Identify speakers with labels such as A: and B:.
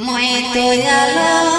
A: mọi tôi alo